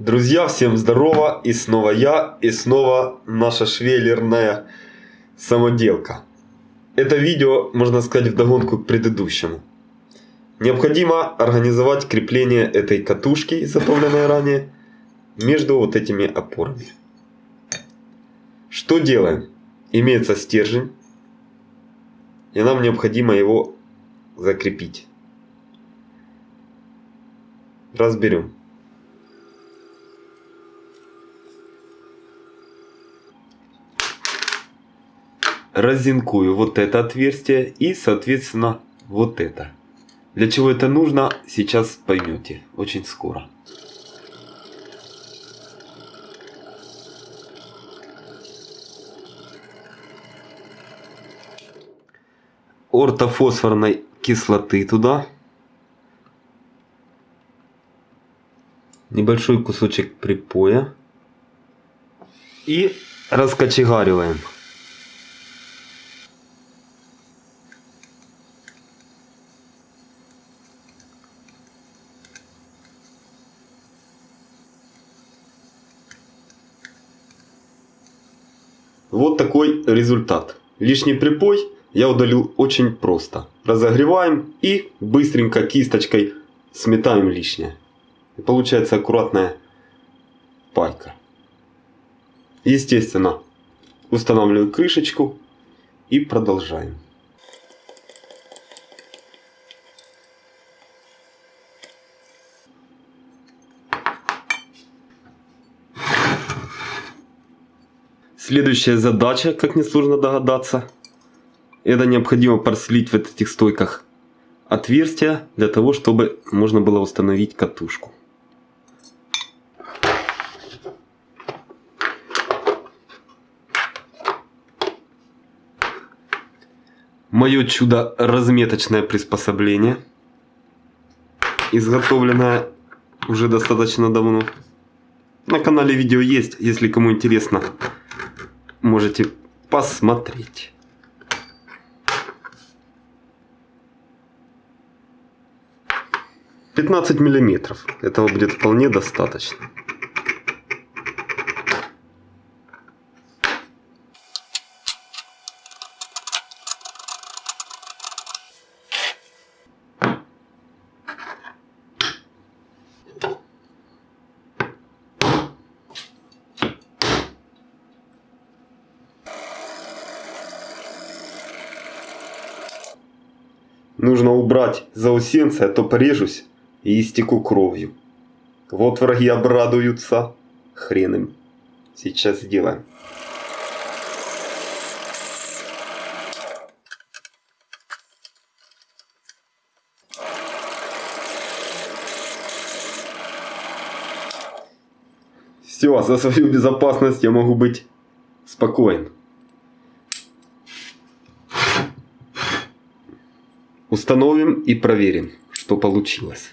Друзья, всем здорово! И снова я, и снова наша швеллерная самоделка. Это видео, можно сказать, вдогонку к предыдущему. Необходимо организовать крепление этой катушки, изготовленной ранее, между вот этими опорами. Что делаем? Имеется стержень, и нам необходимо его закрепить. Разберем. Разинкую вот это отверстие и, соответственно, вот это. Для чего это нужно, сейчас поймете очень скоро. ортофосфорной кислоты туда. Небольшой кусочек припоя. И раскочегариваем. Вот такой результат. Лишний припой я удалил очень просто. Разогреваем и быстренько кисточкой сметаем лишнее. И получается аккуратная пайка. Естественно, устанавливаю крышечку и продолжаем. Следующая задача, как несложно догадаться, это необходимо прослить в этих стойках отверстия для того, чтобы можно было установить катушку. Мое чудо разметочное приспособление, изготовленное уже достаточно давно. На канале видео есть, если кому интересно можете посмотреть. Пятнадцать миллиметров. Этого будет вполне достаточно. Нужно убрать заусенцы, а то порежусь и истеку кровью. Вот враги обрадуются. Хрен им. Сейчас сделаем. Все, за свою безопасность я могу быть спокоен. Установим и проверим, что получилось.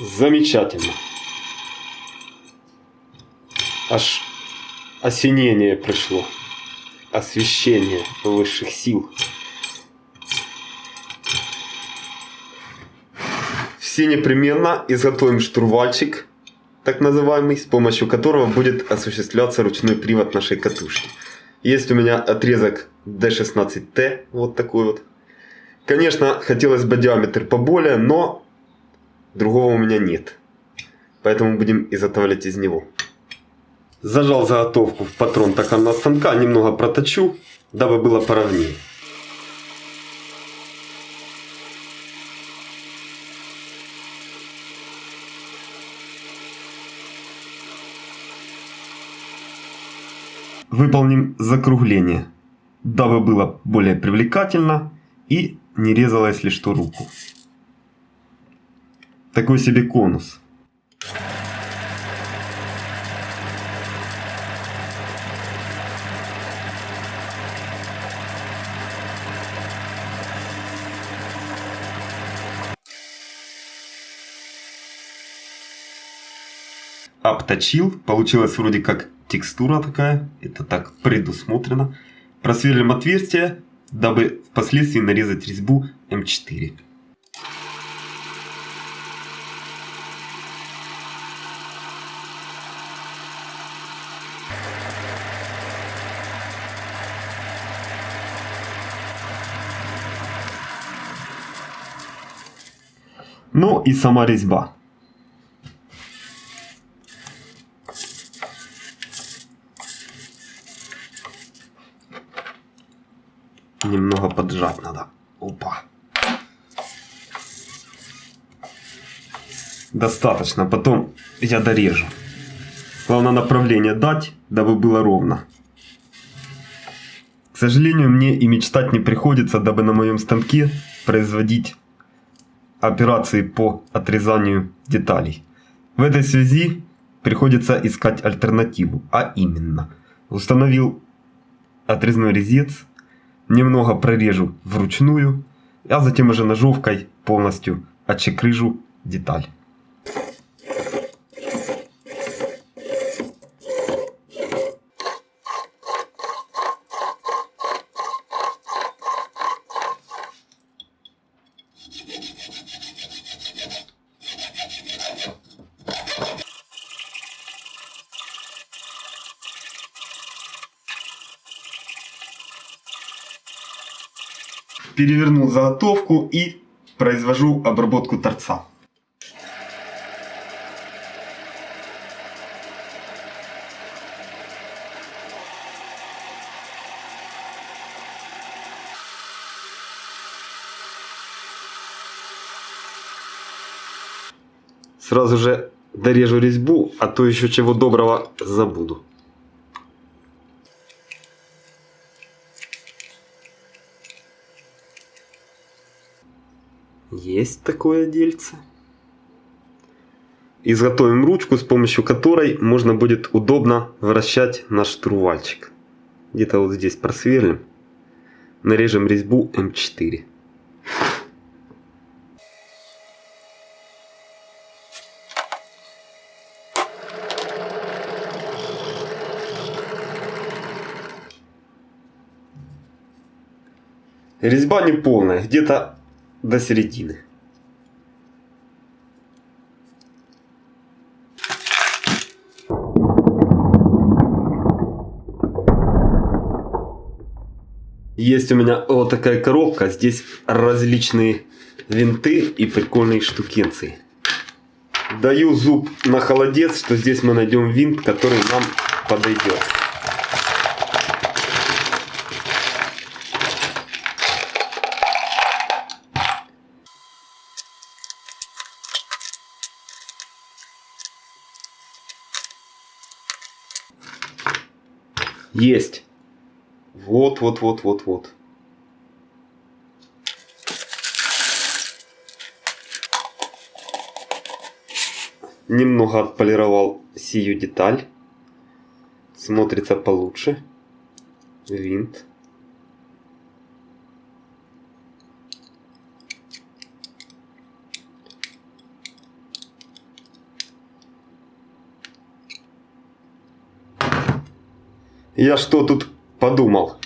Замечательно. Аж осенение пришло. Освещение высших сил. Все непременно изготовим штурвальчик, так называемый, с помощью которого будет осуществляться ручной привод нашей катушки. Есть у меня отрезок D16T, вот такой вот. Конечно, хотелось бы диаметр поболее, но другого у меня нет. Поэтому будем изготавливать из него. Зажал заготовку в патрон токарного станка, немного проточу, дабы было поровнее. Выполним закругление, дабы было более привлекательно и не резало, если что, руку. Такой себе конус. Обточил. Получилась вроде как текстура такая. Это так предусмотрено. Просверлим отверстие, дабы впоследствии нарезать резьбу М4. Ну и сама резьба. Поджать надо. Опа. Достаточно. Потом я дорежу. Главное направление дать, дабы было ровно. К сожалению, мне и мечтать не приходится, дабы на моем станке производить операции по отрезанию деталей. В этой связи приходится искать альтернативу, а именно установил отрезной резец, немного прорежу вручную, а затем уже ножовкой полностью отчекрыжу деталь. Перевернул заготовку и произвожу обработку торца. Сразу же дорежу резьбу, а то еще чего доброго забуду. Есть такое дельце. Изготовим ручку, с помощью которой можно будет удобно вращать наш штурвальчик. Где-то вот здесь просверлим. Нарежем резьбу М4. Резьба не полная, где-то до середины. Есть у меня вот такая коробка, здесь различные винты и прикольные штукенции. Даю зуб на холодец, что здесь мы найдем винт, который нам подойдет. Есть. Вот, вот, вот, вот, вот. Немного отполировал сию деталь. Смотрится получше. Винт. Я что тут подумал?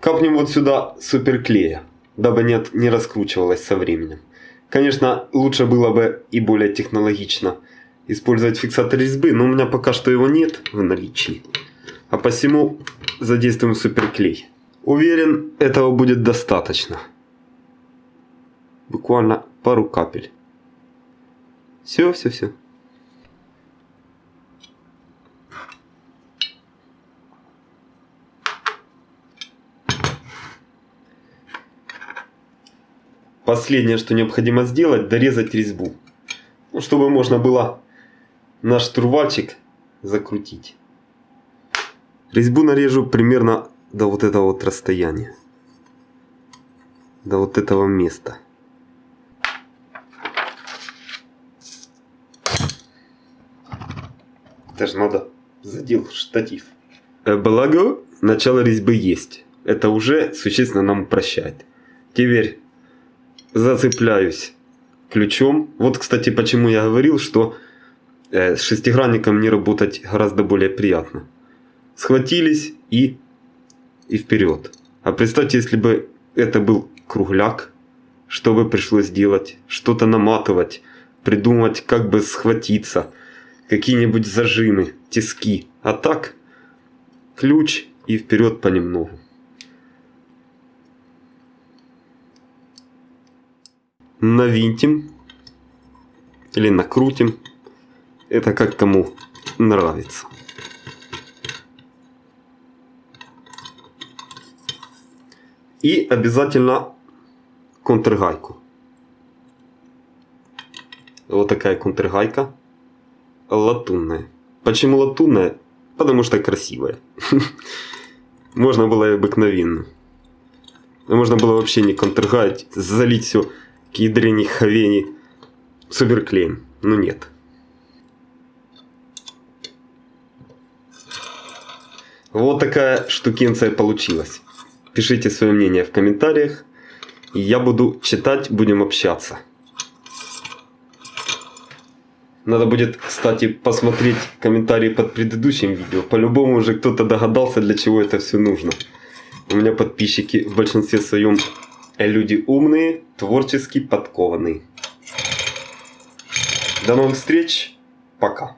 Капнем вот сюда суперклея, дабы нет, не раскручивалось со временем. Конечно, лучше было бы и более технологично использовать фиксатор резьбы, но у меня пока что его нет в наличии. А посему задействуем суперклей. Уверен, этого будет достаточно. Буквально пару капель. Все, все, все. Последнее, что необходимо сделать, дорезать резьбу. Ну, чтобы можно было наш штурвальчик закрутить. Резьбу нарежу примерно до вот этого вот расстояния. До вот этого места. Даже надо задел штатив. Э, благо, начало резьбы есть. Это уже существенно нам упрощает. Теперь зацепляюсь ключом. Вот, кстати, почему я говорил, что э, с шестигранником мне работать гораздо более приятно. Схватились и, и вперед. А представьте, если бы это был кругляк, что бы пришлось делать? Что-то наматывать, придумать, как бы схватиться, какие-нибудь зажимы, тиски. А так, ключ и вперед понемногу. Навинтим или накрутим. Это как кому нравится. И обязательно контргайку. Вот такая контргайка. Латунная. Почему латунная? Потому что красивая. Можно было и обыкновенно. Можно было вообще не контргать, залить все к ядрене ховени суперклеем. Но нет. Вот такая штукенция получилась. Пишите свое мнение в комментариях. Я буду читать, будем общаться. Надо будет, кстати, посмотреть комментарии под предыдущим видео. По-любому уже кто-то догадался, для чего это все нужно. У меня подписчики в большинстве своем люди умные, творчески подкованные. До новых встреч. Пока.